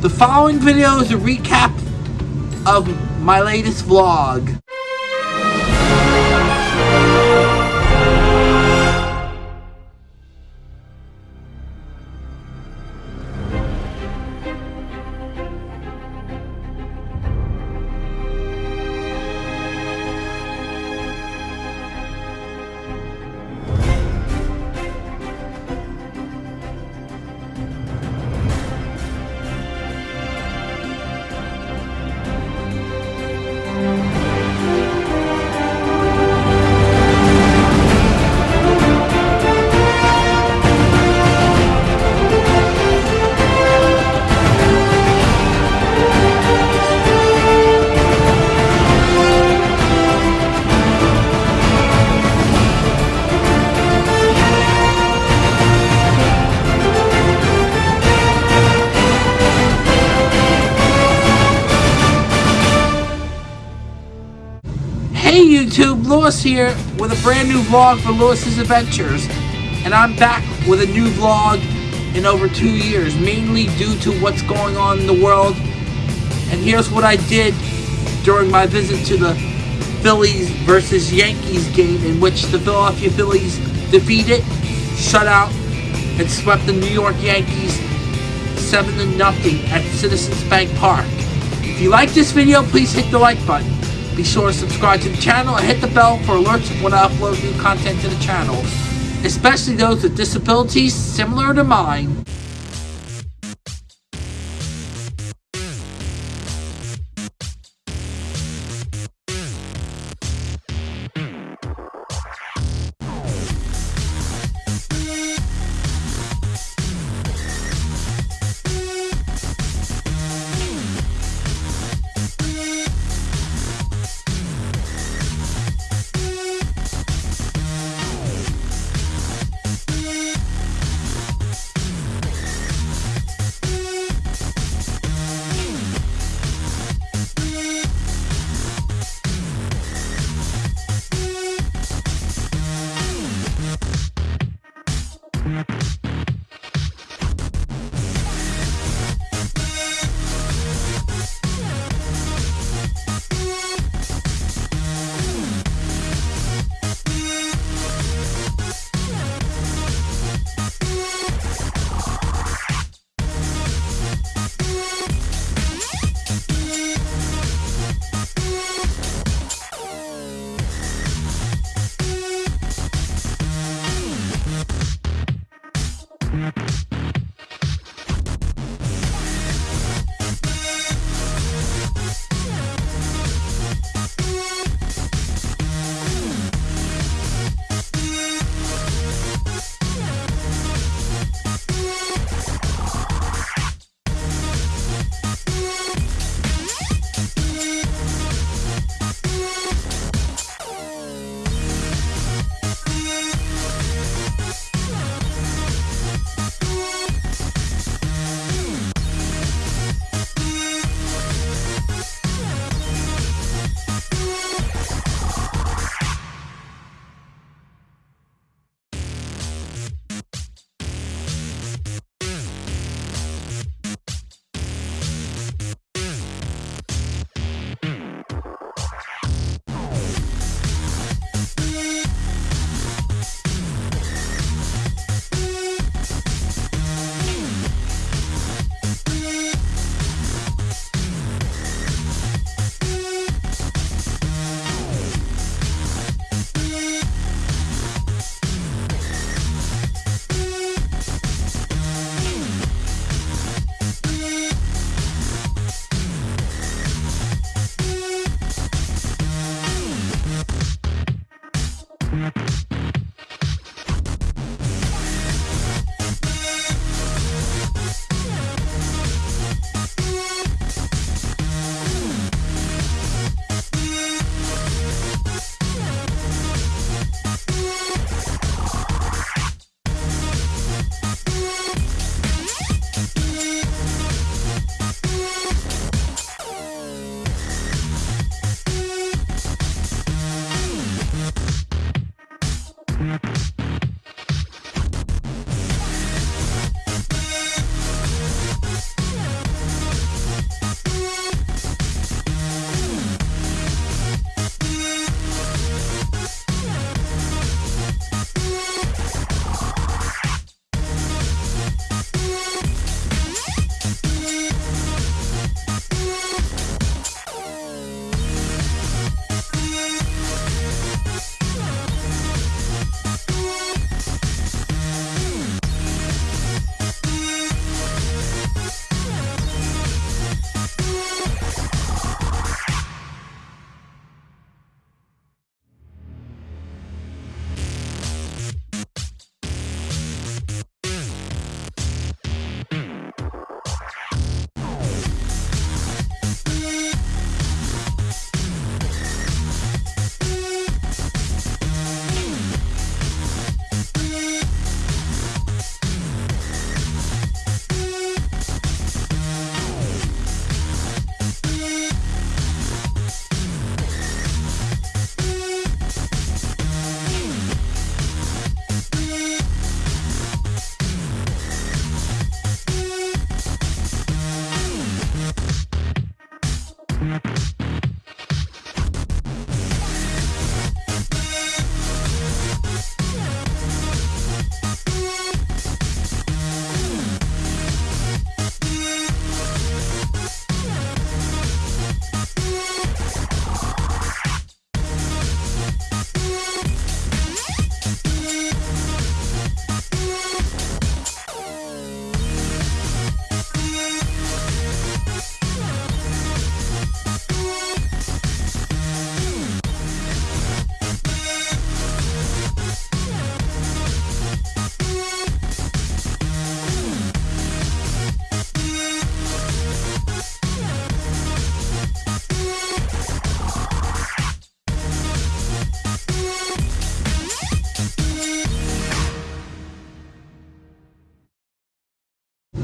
The following video is a recap of my latest vlog. Lewis here with a brand new vlog for Lewis's Adventures. And I'm back with a new vlog in over two years, mainly due to what's going on in the world. And here's what I did during my visit to the Phillies versus Yankees game in which the Philadelphia Phillies defeated, shut out, and swept the New York Yankees 7 to nothing at Citizens Bank Park. If you like this video, please hit the like button. Be sure to subscribe to the channel and hit the bell for alerts when I upload new content to the channel, especially those with disabilities similar to mine.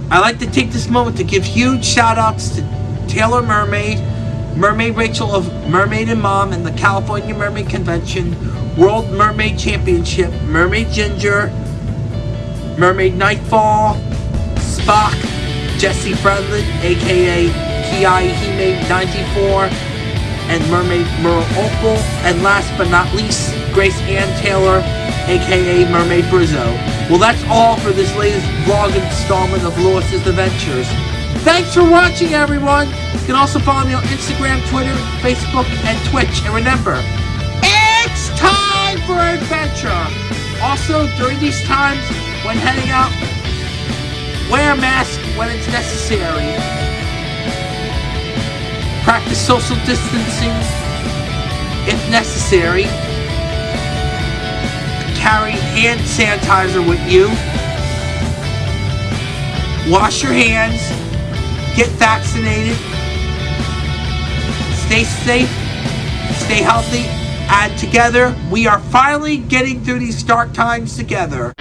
I'd like to take this moment to give huge shout outs to Taylor Mermaid, Mermaid Rachel of Mermaid and Mom and the California Mermaid Convention, World Mermaid Championship, Mermaid Ginger, Mermaid Nightfall, Spock, Jesse Fredlin, aka Ki Hime 94, and Mermaid Merle Opal, and last but not least, Grace Ann Taylor, aka Mermaid Brizzo. Well, that's all for this latest vlog installment of Lewis's Adventures. Thanks for watching, everyone. You can also follow me on Instagram, Twitter, Facebook, and Twitch. And remember, it's time for adventure. Also, during these times, when heading out, wear a mask when it's necessary. Practice social distancing if necessary. Carry hand sanitizer with you. Wash your hands. Get vaccinated. Stay safe. Stay healthy. And together, we are finally getting through these dark times together.